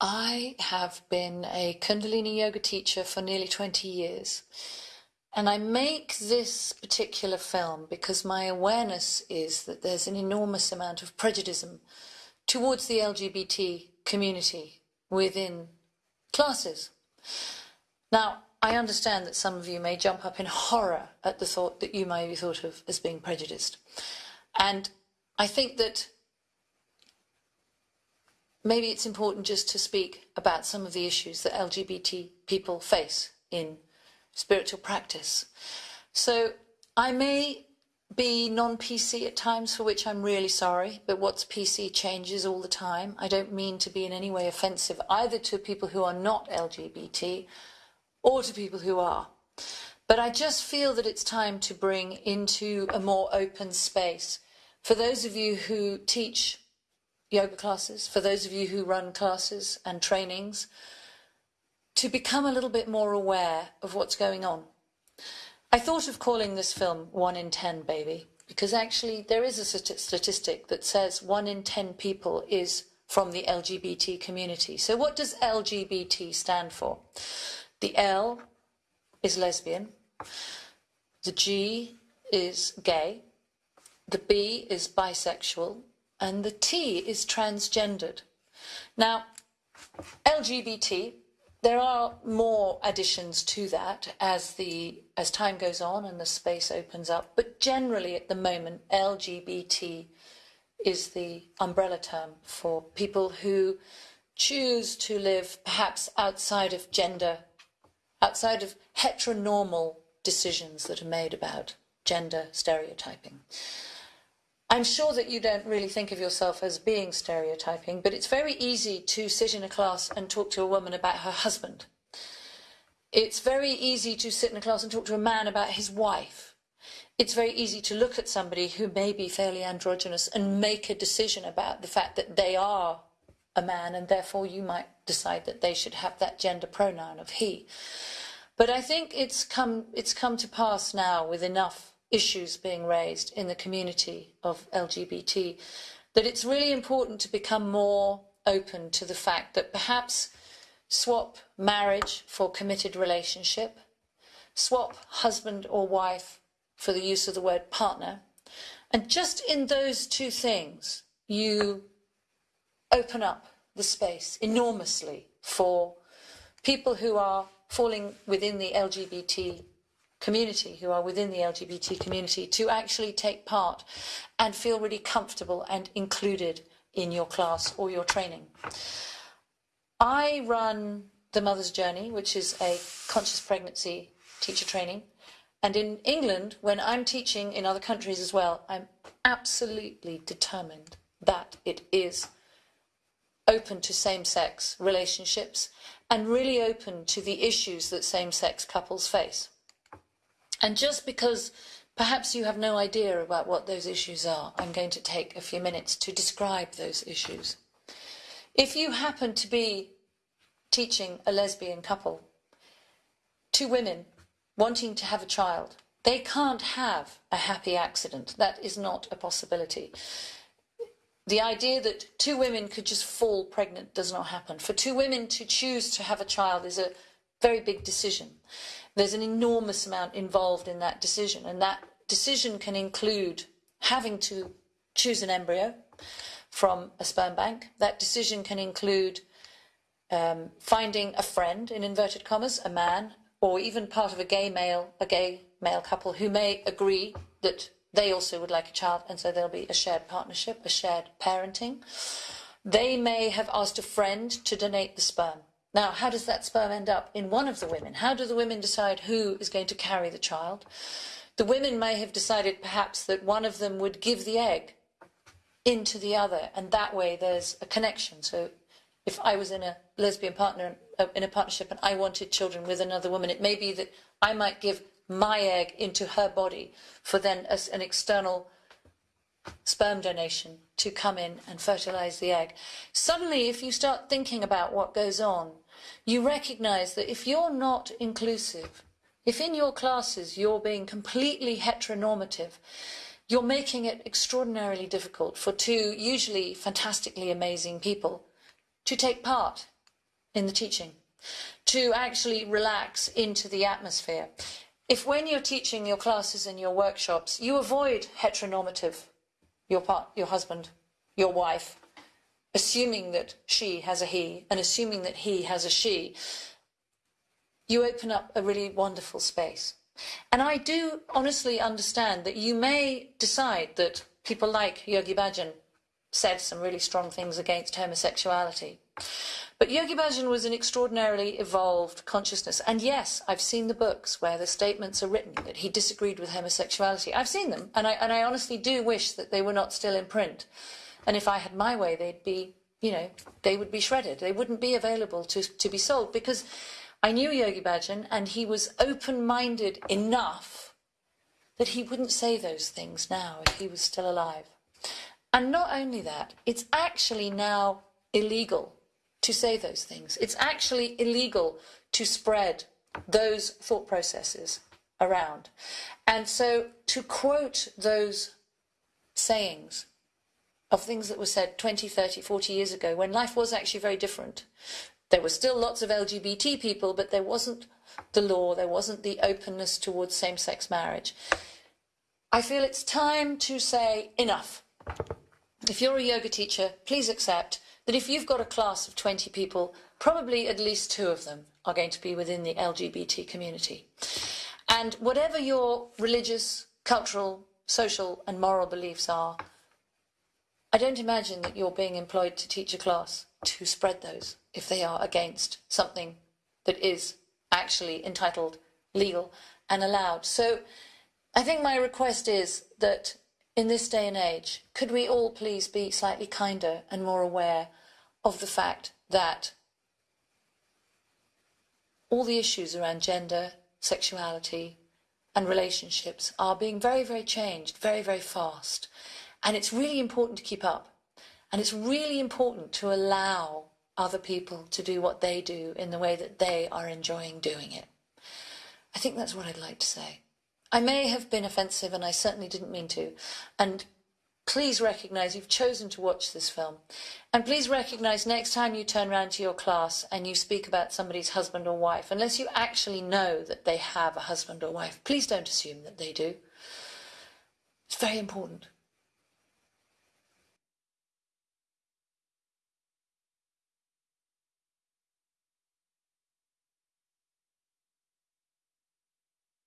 I have been a Kundalini yoga teacher for nearly 20 years. And I make this particular film because my awareness is that there's an enormous amount of prejudice towards the LGBT community within classes. Now, I understand that some of you may jump up in horror at the thought that you may be thought of as being prejudiced. And I think that maybe it's important just to speak about some of the issues that LGBT people face in spiritual practice. So I may be non-PC at times, for which I'm really sorry, but what's PC changes all the time. I don't mean to be in any way offensive either to people who are not LGBT or to people who are. But I just feel that it's time to bring into a more open space. For those of you who teach yoga classes, for those of you who run classes and trainings, to become a little bit more aware of what's going on. I thought of calling this film One in Ten Baby, because actually there is a statistic that says one in ten people is from the LGBT community. So what does LGBT stand for? The L is lesbian, the G is gay, the B is bisexual, and the T is transgendered. Now, LGBT there are more additions to that as the as time goes on and the space opens up, but generally at the moment, LGBT is the umbrella term for people who choose to live perhaps outside of gender, outside of heteronormal decisions that are made about gender stereotyping. I'm sure that you don't really think of yourself as being stereotyping, but it's very easy to sit in a class and talk to a woman about her husband. It's very easy to sit in a class and talk to a man about his wife. It's very easy to look at somebody who may be fairly androgynous and make a decision about the fact that they are a man and therefore you might decide that they should have that gender pronoun of he. But I think it's come, it's come to pass now with enough issues being raised in the community of LGBT, that it's really important to become more open to the fact that perhaps swap marriage for committed relationship, swap husband or wife for the use of the word partner, and just in those two things, you open up the space enormously for people who are falling within the LGBT community, who are within the LGBT community, to actually take part and feel really comfortable and included in your class or your training. I run the Mother's Journey, which is a conscious pregnancy teacher training. And in England, when I'm teaching in other countries as well, I'm absolutely determined that it is open to same-sex relationships and really open to the issues that same-sex couples face. And just because perhaps you have no idea about what those issues are, I'm going to take a few minutes to describe those issues. If you happen to be teaching a lesbian couple, two women wanting to have a child, they can't have a happy accident. That is not a possibility. The idea that two women could just fall pregnant does not happen. For two women to choose to have a child is a very big decision. There's an enormous amount involved in that decision, and that decision can include having to choose an embryo from a sperm bank. That decision can include um, finding a friend, in inverted commas, a man, or even part of a gay male, a gay male couple who may agree that they also would like a child, and so there'll be a shared partnership, a shared parenting. They may have asked a friend to donate the sperm. Now, how does that sperm end up in one of the women? How do the women decide who is going to carry the child? The women may have decided perhaps that one of them would give the egg into the other, and that way there's a connection. So if I was in a lesbian partner, uh, in a partnership, and I wanted children with another woman, it may be that I might give my egg into her body for then as an external sperm donation to come in and fertilize the egg. Suddenly, if you start thinking about what goes on, you recognize that if you're not inclusive, if in your classes you're being completely heteronormative, you're making it extraordinarily difficult for two usually fantastically amazing people to take part in the teaching, to actually relax into the atmosphere. If when you're teaching your classes and your workshops, you avoid heteronormative, your part, your husband, your wife, assuming that she has a he and assuming that he has a she, you open up a really wonderful space. And I do honestly understand that you may decide that people like Yogi Bhajan said some really strong things against homosexuality. But Yogi Bhajan was an extraordinarily evolved consciousness. And yes, I've seen the books where the statements are written that he disagreed with homosexuality. I've seen them, and I, and I honestly do wish that they were not still in print. And if I had my way, they'd be, you know, they would be shredded. They wouldn't be available to, to be sold because I knew Yogi Bhajan and he was open-minded enough that he wouldn't say those things now if he was still alive. And not only that, it's actually now illegal to say those things. It's actually illegal to spread those thought processes around. And so to quote those sayings of things that were said 20, 30, 40 years ago when life was actually very different. There were still lots of LGBT people, but there wasn't the law, there wasn't the openness towards same-sex marriage. I feel it's time to say enough. If you're a yoga teacher, please accept that if you've got a class of 20 people, probably at least two of them are going to be within the LGBT community. And whatever your religious, cultural, social and moral beliefs are, I don't imagine that you're being employed to teach a class to spread those if they are against something that is actually entitled, legal and allowed. So I think my request is that in this day and age, could we all please be slightly kinder and more aware of the fact that all the issues around gender, sexuality and relationships are being very, very changed very, very fast. And it's really important to keep up. And it's really important to allow other people to do what they do in the way that they are enjoying doing it. I think that's what I'd like to say. I may have been offensive and I certainly didn't mean to. And please recognise you've chosen to watch this film. And please recognise next time you turn around to your class and you speak about somebody's husband or wife, unless you actually know that they have a husband or wife, please don't assume that they do. It's very important.